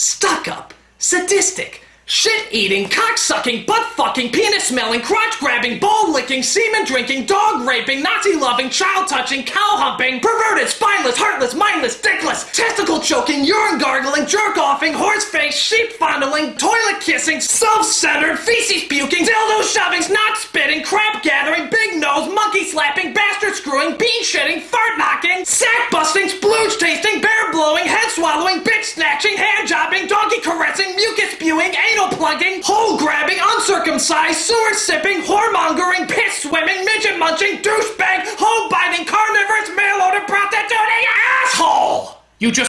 stuck up, sadistic, shit eating, cock sucking, butt fucking, penis smelling, crotch grabbing, ball licking, semen drinking, dog raping, Nazi loving, child touching, cow humping, perverted, spineless, heartless, mindless, dickless, testicle choking, urine gargling, jerk offing, horse face, sheep fondling, toilet kissing, self centered, feces puking, dildo shoving, snot spitting, crap gathering, big nose, monkey slapping, bastard screwing, bean shitting, fart knocking, swallowing, bitch snatching, hand jobbing, donkey caressing, mucus spewing, anal plugging, hole grabbing, uncircumcised, sewer sipping, whoremongering, piss swimming, midget munching, douchebag, hoe biting, carnivorous, mail order prostituting asshole! You just